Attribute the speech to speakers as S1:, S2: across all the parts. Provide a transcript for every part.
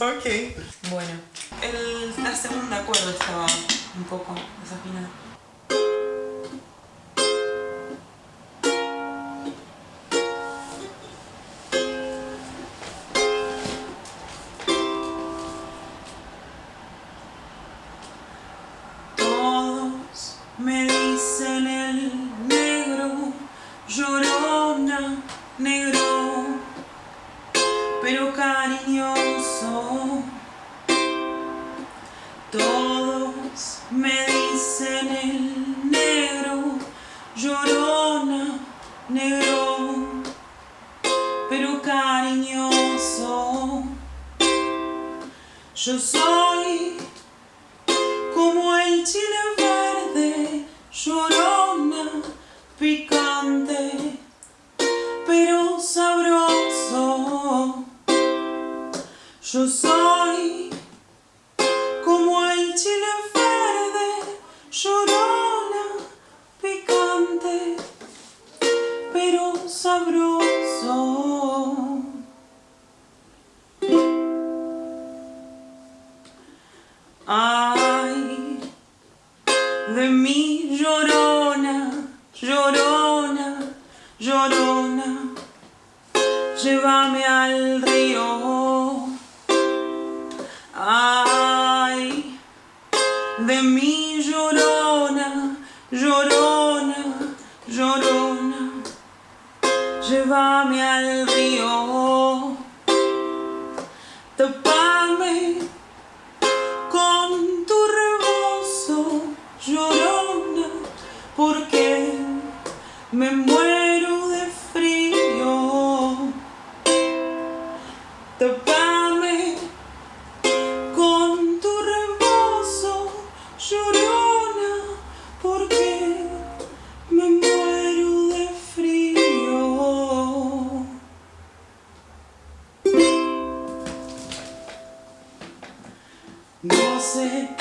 S1: ok. Bueno. El, la segunda cuerda estaba un poco desafinada. Todos me dicen el negro, llorona, negro, Yo soy como el chile verde, llorona, picante, pero sabroso. Yo soy como el chile verde, llorona, picante, pero sabroso. Ay, de mi llorona, llorona, llorona, llévame al río. Ay, de mi llorona, llorona, llorona, llévame al río. Porque me muero de frío. Tapame con tu rebozo, llorona, porque me muero de frío. No sé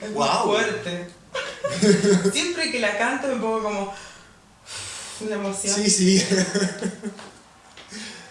S1: Es muy
S2: Guau.
S1: fuerte. Siempre que la canto me pongo como.
S2: La emoción.
S3: Sí, sí.